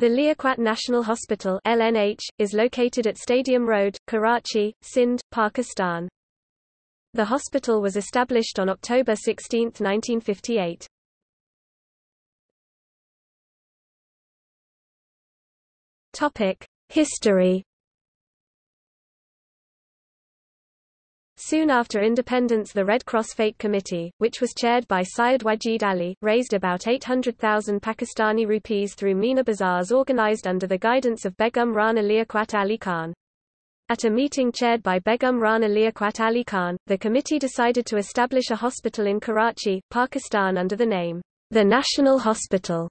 The Liaquat National Hospital LNH, is located at Stadium Road, Karachi, Sindh, Pakistan. The hospital was established on October 16, 1958. Topic: History Soon after independence the Red Cross Fete Committee, which was chaired by Syed Wajid Ali, raised about 800,000 Pakistani rupees through Meena bazaars organized under the guidance of Begum Rana Liaquat Ali Khan. At a meeting chaired by Begum Rana Liaquat Ali Khan, the committee decided to establish a hospital in Karachi, Pakistan under the name, the National Hospital.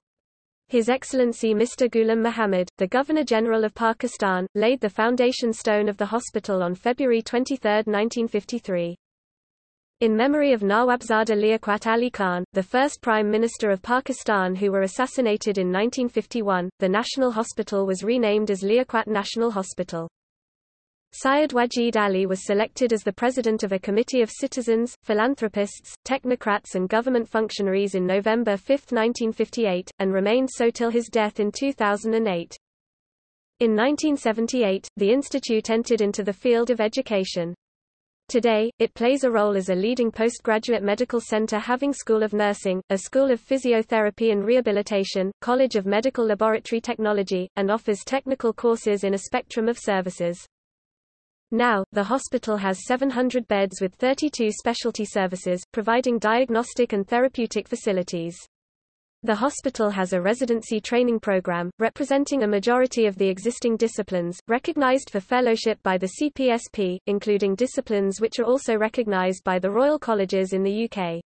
His Excellency Mr. Ghulam Muhammad, the Governor-General of Pakistan, laid the foundation stone of the hospital on February 23, 1953. In memory of Nawabzada Liaquat Ali Khan, the first Prime Minister of Pakistan who were assassinated in 1951, the National Hospital was renamed as Liaquat National Hospital. Syed Wajid Ali was selected as the president of a committee of citizens, philanthropists, technocrats and government functionaries in November 5, 1958, and remained so till his death in 2008. In 1978, the institute entered into the field of education. Today, it plays a role as a leading postgraduate medical center having School of Nursing, a School of Physiotherapy and Rehabilitation, College of Medical Laboratory Technology, and offers technical courses in a spectrum of services. Now, the hospital has 700 beds with 32 specialty services, providing diagnostic and therapeutic facilities. The hospital has a residency training program, representing a majority of the existing disciplines, recognized for fellowship by the CPSP, including disciplines which are also recognized by the Royal Colleges in the UK.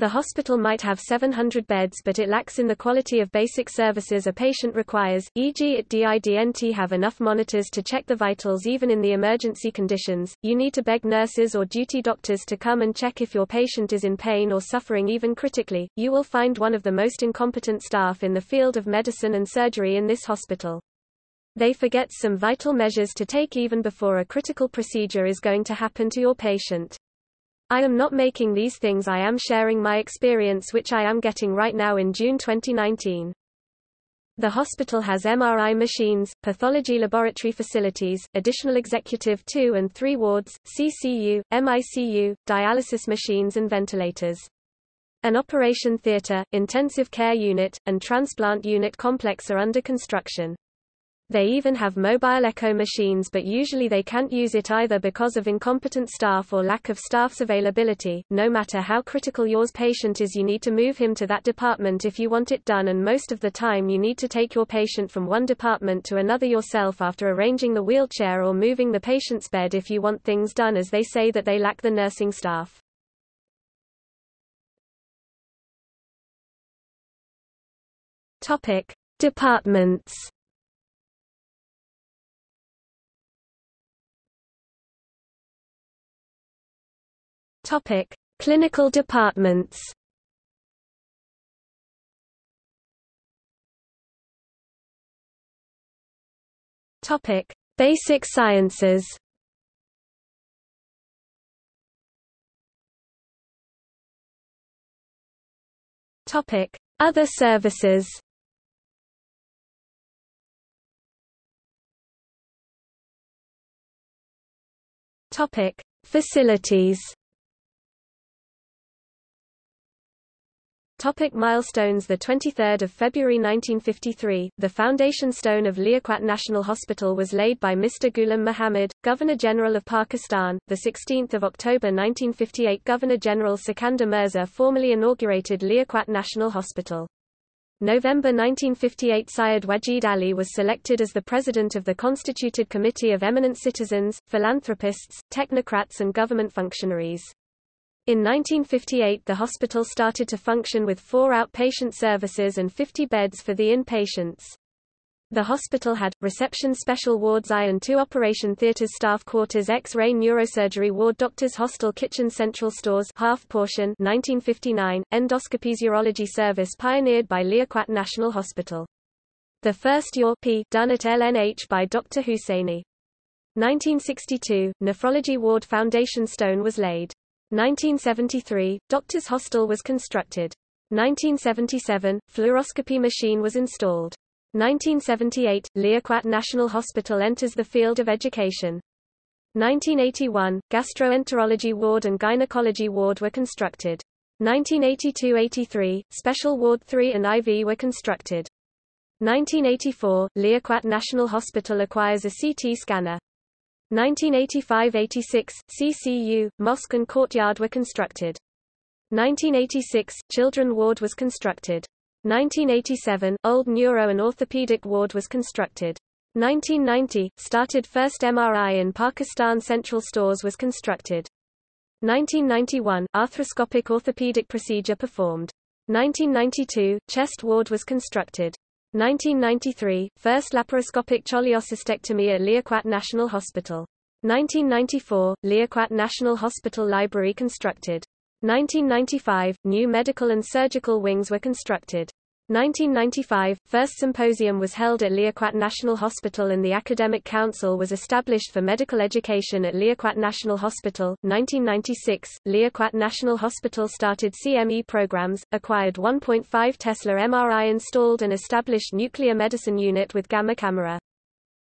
The hospital might have 700 beds but it lacks in the quality of basic services a patient requires, e.g. it didn't have enough monitors to check the vitals even in the emergency conditions, you need to beg nurses or duty doctors to come and check if your patient is in pain or suffering even critically, you will find one of the most incompetent staff in the field of medicine and surgery in this hospital. They forget some vital measures to take even before a critical procedure is going to happen to your patient. I am not making these things I am sharing my experience which I am getting right now in June 2019. The hospital has MRI machines, pathology laboratory facilities, additional executive 2 and 3 wards, CCU, MICU, dialysis machines and ventilators. An operation theatre, intensive care unit, and transplant unit complex are under construction. They even have mobile echo machines but usually they can't use it either because of incompetent staff or lack of staff's availability. No matter how critical yours patient is you need to move him to that department if you want it done and most of the time you need to take your patient from one department to another yourself after arranging the wheelchair or moving the patient's bed if you want things done as they say that they lack the nursing staff. Topic: Departments Topic: Clinical departments. Topic: Basic sciences. Topic: Other services. Topic: Facilities. Topic milestones The 23rd of February 1953, the foundation stone of Liaquat National Hospital was laid by Mr. Ghulam Muhammad, Governor-General of Pakistan. The 16th of October 1958 Governor-General Sikandar Mirza formally inaugurated Liaquat National Hospital. November 1958 Syed Wajid Ali was selected as the president of the constituted committee of eminent citizens, philanthropists, technocrats and government functionaries. In 1958 the hospital started to function with four outpatient services and 50 beds for the inpatients. The hospital had, reception special wards I and two operation theatres staff quarters X-ray neurosurgery ward doctors hostel kitchen central stores half portion 1959, endoscopies urology service pioneered by Liaquat National Hospital. The first UR done at LNH by Dr. Husseini. 1962, nephrology ward foundation stone was laid. 1973, Doctors Hostel was constructed. 1977, fluoroscopy machine was installed. 1978 – Liaquat National Hospital enters the field of education. 1981 – Gastroenterology ward and gynecology ward were constructed. 1982–83 – Special Ward 3 and IV were constructed. 1984 – Liaquat National Hospital acquires a CT scanner. 1985–86 – CCU, Mosque and Courtyard were constructed. 1986 – Children Ward was constructed. 1987 – Old Neuro and Orthopedic Ward was constructed. 1990 – Started first MRI in Pakistan Central Stores was constructed. 1991 – Arthroscopic orthopedic procedure performed. 1992 – Chest Ward was constructed. 1993 – First laparoscopic cholecystectomy at Liaquat National Hospital. 1994 – Liaquat National Hospital Library constructed. 1995 – New medical and surgical wings were constructed. 1995 – First symposium was held at Liaquat National Hospital and the Academic Council was established for medical education at Liaquat National Hospital. 1996 – Liaquat National Hospital started CME programs, acquired 1.5 Tesla MRI installed and established nuclear medicine unit with gamma camera.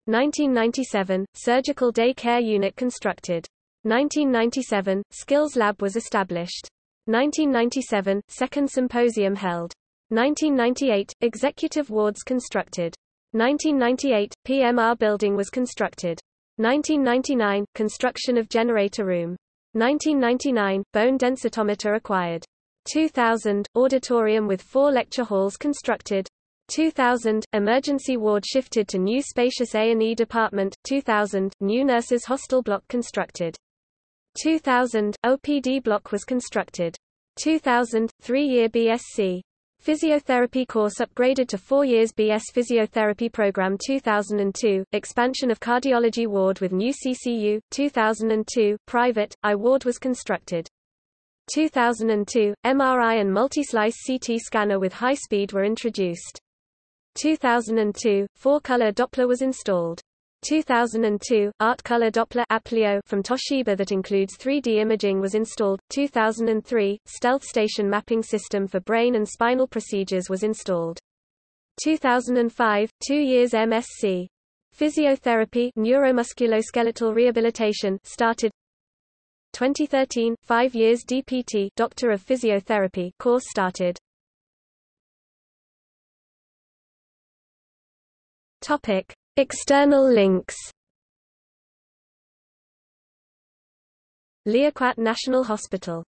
1997 – Surgical day care unit constructed. 1997 – Skills Lab was established. 1997 – Second symposium held. 1998 – Executive wards constructed. 1998 – PMR building was constructed. 1999 – Construction of generator room. 1999 – Bone densitometer acquired. 2000 – Auditorium with four lecture halls constructed. 2000 – Emergency ward shifted to new spacious A&E department. 2000 – New nurses hostel block constructed. 2000 – OPD block was constructed. 2000 – three-year BSc. Physiotherapy course upgraded to four years BS Physiotherapy Program 2002, expansion of cardiology ward with new CCU, 2002, private, I ward was constructed. 2002, MRI and multi-slice CT scanner with high speed were introduced. 2002, four-color Doppler was installed. 2002, Art Color Doppler Aplio from Toshiba that includes 3D imaging was installed. 2003, Stealth Station Mapping System for brain and spinal procedures was installed. 2005, two years MSc. Physiotherapy neuromusculoskeletal rehabilitation started 2013, five years DPT Doctor of Physiotherapy course started. Topic. External links. Liaquat National Hospital